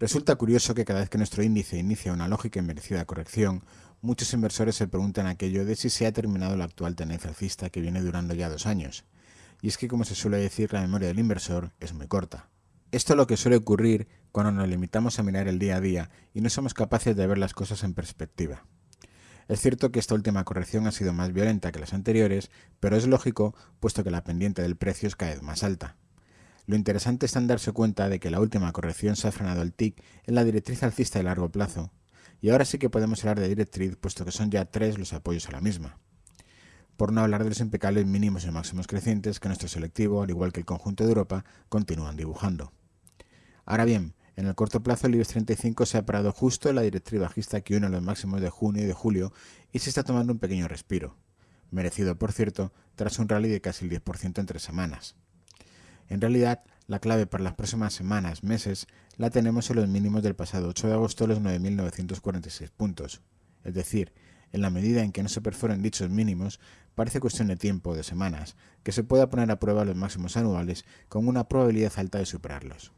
Resulta curioso que cada vez que nuestro índice inicia una lógica y merecida corrección, muchos inversores se preguntan aquello de si se ha terminado la actual tendencia alcista que viene durando ya dos años. Y es que, como se suele decir, la memoria del inversor es muy corta. Esto es lo que suele ocurrir cuando nos limitamos a mirar el día a día y no somos capaces de ver las cosas en perspectiva. Es cierto que esta última corrección ha sido más violenta que las anteriores, pero es lógico puesto que la pendiente del precio es cada vez más alta. Lo interesante está en darse cuenta de que la última corrección se ha frenado el TIC en la directriz alcista de largo plazo, y ahora sí que podemos hablar de directriz puesto que son ya tres los apoyos a la misma. Por no hablar de los impecables mínimos y máximos crecientes que nuestro selectivo, al igual que el conjunto de Europa, continúan dibujando. Ahora bien, en el corto plazo el IBEX 35 se ha parado justo en la directriz bajista que une los máximos de junio y de julio y se está tomando un pequeño respiro, merecido por cierto tras un rally de casi el 10% en tres semanas. En realidad, la clave para las próximas semanas, meses, la tenemos en los mínimos del pasado 8 de agosto los 9.946 puntos. Es decir, en la medida en que no se perforen dichos mínimos, parece cuestión de tiempo o de semanas, que se pueda poner a prueba los máximos anuales con una probabilidad alta de superarlos.